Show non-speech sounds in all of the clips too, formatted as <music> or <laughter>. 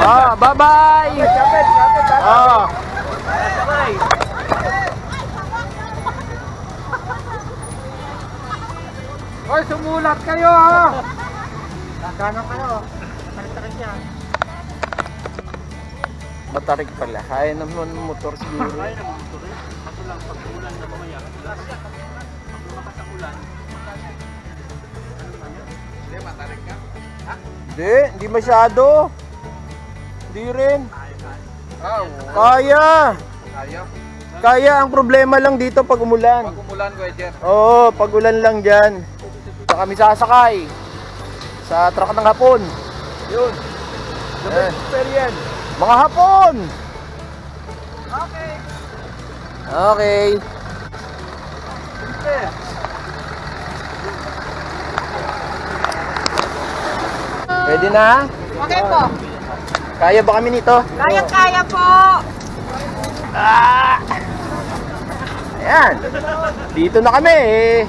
Ah, bye-bye! Kapit. Ah. Hoy, sumulat kayo ha! Nagkano kayo? Tarik-tarik yan. Matarik pala. Kaya naman ng motor siguro. Kaya naman ito rin. Kaso lang, pag ulan na mamaya, last, pag lumakas ang ulan, Hindi, matarik ka. Hindi, hindi masyado. Hindi rin. Oh, Kaya. ayaw. Kaya ang problema lang dito pag umulan. Pag umulan ko, Jer. Oo, pag ulan lang dyan. Sa kami sasakay. Sa truck ng hapon. Yun. The best experience. Mga hapon! Okay. Okay. Simple. Pwede na? Okay po. Kaya ba kami nito? Kaya-kaya po. Ah! Ayan. Dito na kami eh.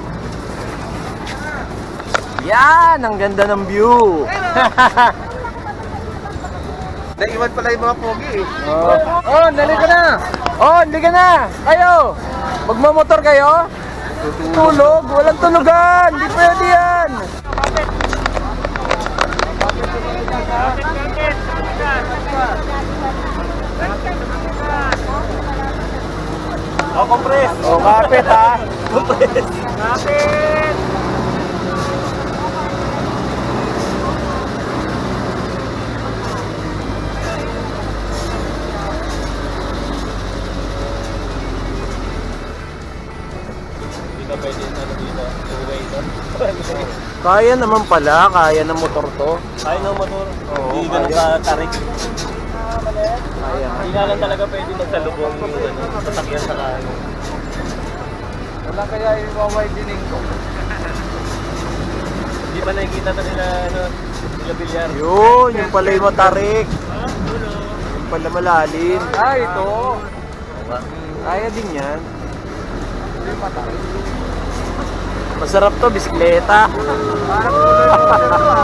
Yan, ang ganda ng view. <laughs> Naiwan pala yung mga pogi eh. oh. Oh, nali ka na. oh, hindi ka na. Kayo. Magmamotor kayo? Tulog? Walang tulugan. Hindi pwede yan. Oh, compress! Oh, kapit ha. Kapit! Kaya naman pala. Kaya ng motor to. Kaya ng motor, Oo, hindi ganun kaya. ka-tarik. Kaya. Hindi nga lang talaga pwede magsalubong yung ano, sasakyan sa kayo. Wala kaya yung widening ko. Hindi pa nakikita na nila, ano, nila bilyar. Yun, yung pala yung matarik. Yung pala malalim. Ah, ito. Kaya din yan. Masarap to, bisikleta. Parang tuloy mo na ito ah.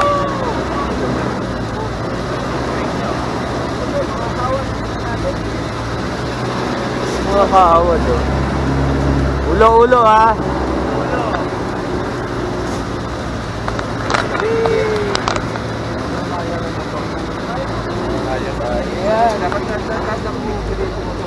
Mga kaawad oh. Ulo-ulo ha. Ayan, dapat nasa mo dito mo.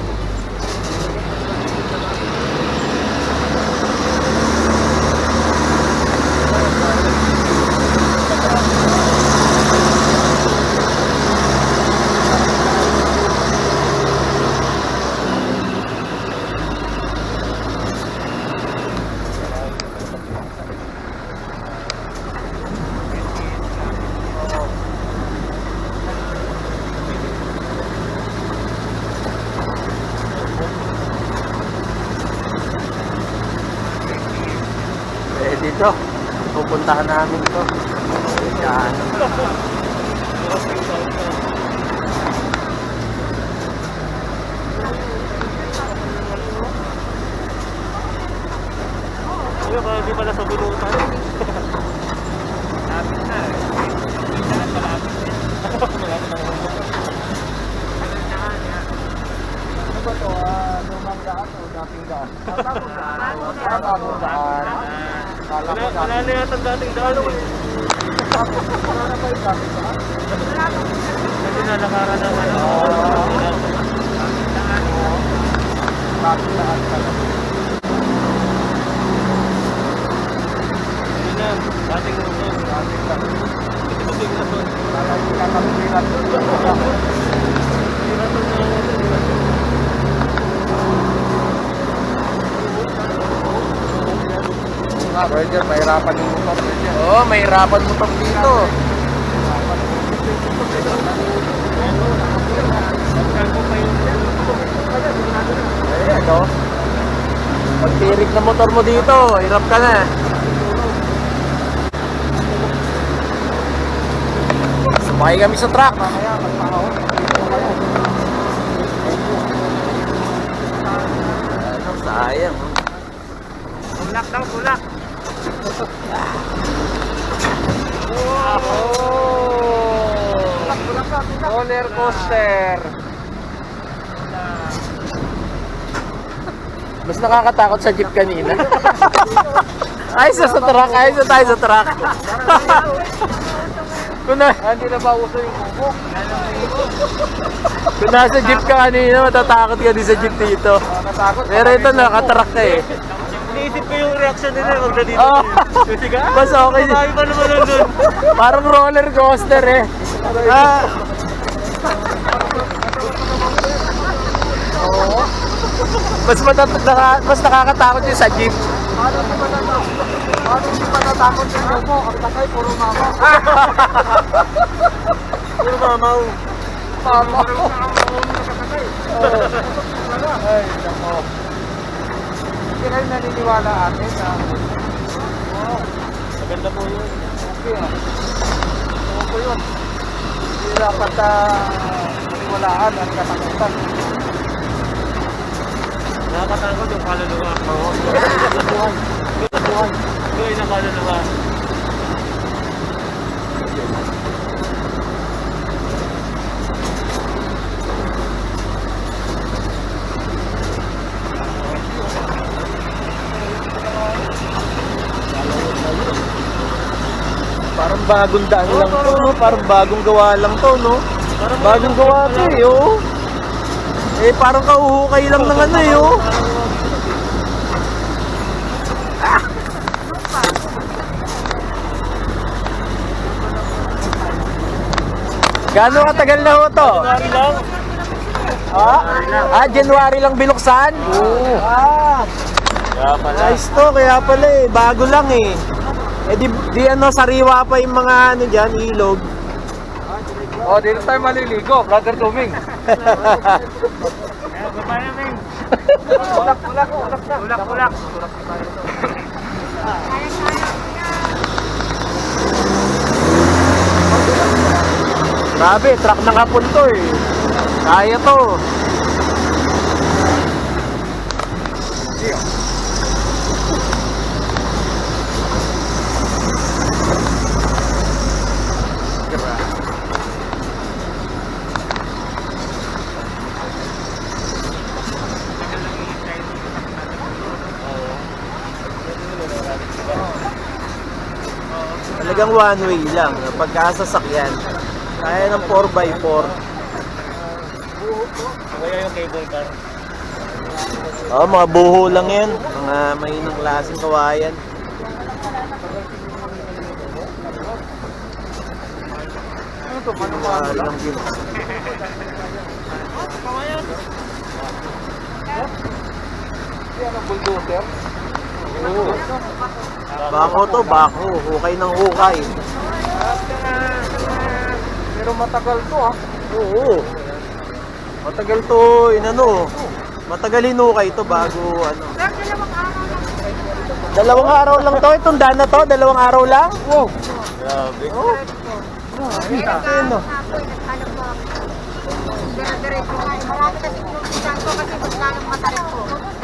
Dito. Pupuntahan namin to. Yan. Kuya, baka di pala sa bulutan. Lapit na eh. Malapit eh. Malapit na. Ano ba to? Ah, lumang daan o dating daan? Bagong daan. Ah, bagong daan. Wala, wala na yata dating daan eh. Wala na ba yung dating daan? Kasi nalakaran ng ano. Dating daan pala. Yun na, dating Luzon. Dating daan. Dating Luzon. Kala ko kakapilat doon. Nga, Roger, mahirapan yung motor. Oo, oh, may hirapan mo pang dito. Ayan o. Pag tirik na motor mo dito, hirap ka na. Sumakay kami sa truck. Kayo. Ano, sayang. Bulak daw, bulak. Oh! Roller coaster. Mas nakakatakot sa jeep kanina. Ayos na sa truck, ayos na tayo sa truck. kung, na, Ah, Hindi na ba uso yung bubok? kung nasa jeep ka kanina, matatakot ka din sa jeep dito. Pero ito, nakatruck ka eh. Iniisip ko yung reaction nila pag nandito. Oh. Kasi ka, Mas okay. Marami pa naman nandun. <laughs> Parang roller coaster eh. Ah, mas, matat- naka- mas nakakatakot yung sa jeep. Paano di pa natakot? Paano di pa yung bubok? Ang takay, puro mama. Puro mamaw. <laughs> Mama. Ay, nako. Kayo naniniwala ate na Maganda po yun. okay ah. Oo po yun. Hindi dapat ah, maniwalaan ang katakutan. Nakakatakot yung kaluluwa. Oo. Buhay. <laughs> Buhay. Buhay na kaluluwa. Parang bagong daan lang to, no? Parang bagong gawa lang to, no? Bagong gawa to eh, oh. Eh, parang kauhukay lang ng ano eh, oh. Gano'ng katagal na ho to? Lang. Ah, ah January lang binuksan? Oo. Ah, Kaya pala. nice to, kaya pala eh, bago lang eh. Eh di, di ano, sariwa pa yung mga ano dyan, ilog. Oh, dito tayo maliligo, brother Tuming. Baba namin. Ulak, ulak, ulak na. Ulak, ulak. Grabe, truck ng hapon to eh. Kaya to. Talagang one way lang. Pagkasasakyan, kaya ng 4x4. Kaya yung cable car. Oh, mga buho lang yan. Mga mainang klaseng kawayan. Ano to, manual lang? yun. Yan ang bulldozer. Oo. Bako to, bako. Hukay ng hukay. Pero matagal to ah. Oo. Matagal to, inano. Matagal hinukay to bago ano. Dalawang araw Dalawang araw lang. to, itong daan na to, dalawang araw lang. Wow. Grabe. Oh. Ano? Ako. Dire-diretso nga. eh. Marami kasi pinupisan ko kasi masyadong matarik po.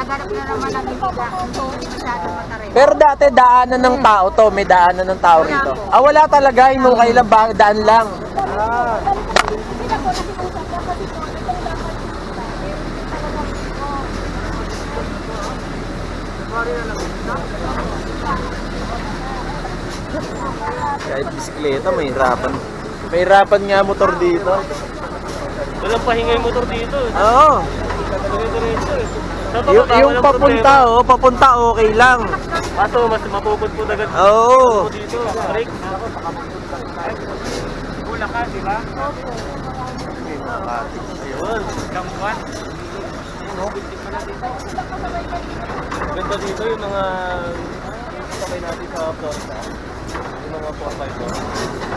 Naghanap na naman ng ibiga. Hindi masyadong matarik. Pero dati daanan ng tao to, may daanan ng tao rito. Ah, wala talaga, hinukay lang, ba- daan lang. Kahit bisikleta, may hirapan. May hirapan nga motor dito. Walang pahinga yung motor dito. Oo. Sa Yung, yung papunta, oh, papunta okay lang. Kaso mas mapupudpud agad Oo. dito. Break. Bulacan, di ba? Ayun. Kampuan. Ganda dito yung mga sakay natin sa Florida. Yung mga 4x4.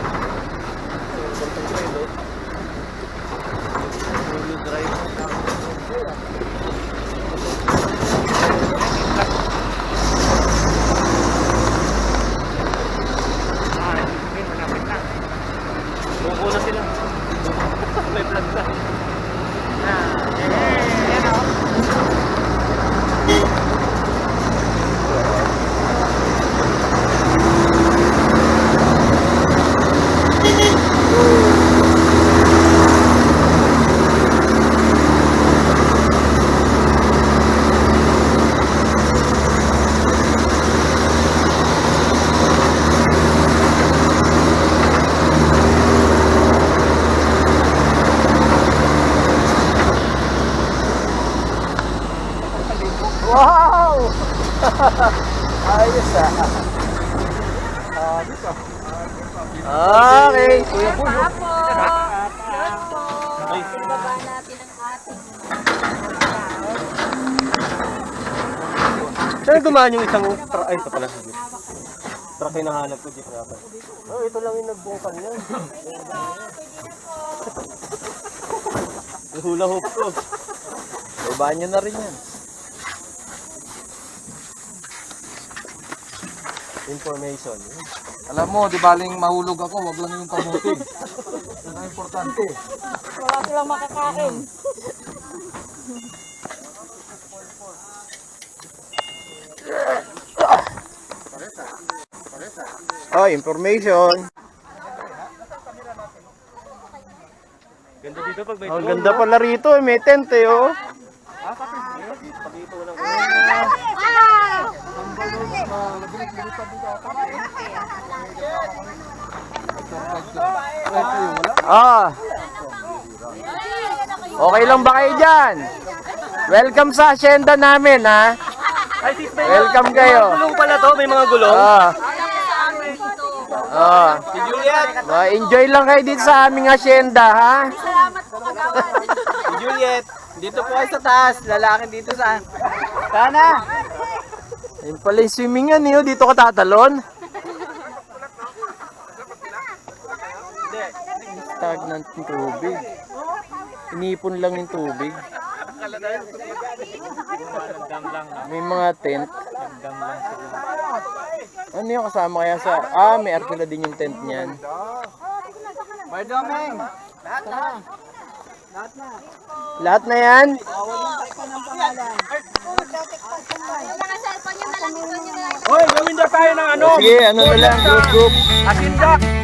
<laughs> Ayos ah. Okay. Kuya Boy. Apo! Yun po! Ibaba natin ang ating Saan gumaan yung isang truck? Ay, ito pala. Truck yung nahanap ko, jeep. Oh, ito lang yung nagbungkan yan. Yung hula hoop ko. Ibaan nyo na rin yan. Information. Alam mo, di baling mahulog ako, wag lang yung kamuti. Yan ang importante. Wala silang makakain. Oh, information. Ganda dito pag may Ang ganda pala rito. eh. May tent eh, oh. Ah. Okay lang ba kayo dyan? Welcome sa asyenda namin, ha? Ay, may Welcome kayo. gulong pala to. May mga gulong. Ah. Ah. Si Juliet. Enjoy lang kayo dito sa aming asyenda, ha? Salamat po kagawan. Si Juliet. Dito po kayo sa taas. Lalaki dito sa... Sana. Ayun pala yung swimming yan, eh. oh. Dito ka tatalon. Stagnant yung tubig. Inipon lang yung tubig. May mga tent. Ano yung kasama kaya sa... Ah, may arkila din yung tent niyan. May daming. Lahat na yan? Mga cellphone nyo na ito nyo na lang. Hoy, gawin na tayo ng ano? Sige, ano na lang, group group. Asindak.